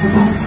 不